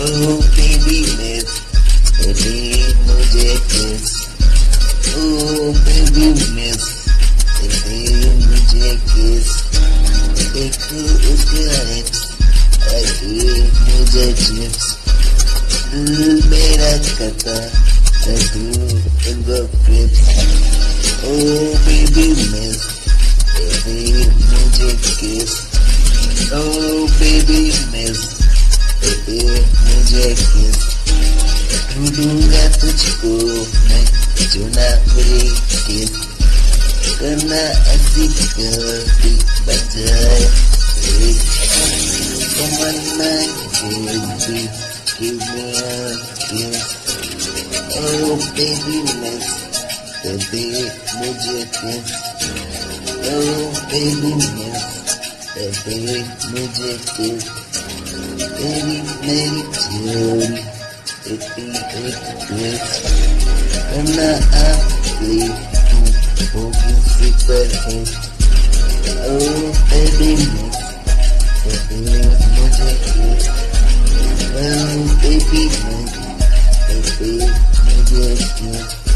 Oh baby miss, baby मुझे kiss. Oh baby miss, baby मुझे kiss. देखो उसके lips, अरे मुझे chips. दिल मेरा करता है तू in the grips. Oh baby miss, baby मुझे kiss. Oh baby miss, baby मुझे kiss. ढूंढूंगा तुझको मैं चुना मेरी किस करना ऐसी कभी बजाय एक तमन्ना baby give me a kiss oh baby miss baby मुझे kiss oh baby miss baby मुझे Edmonton. It's been good. I'm not happy to broken baby, but home. Oh, baby, baby, baby, baby, baby, baby, baby, baby, baby, miss. But there was no jacket.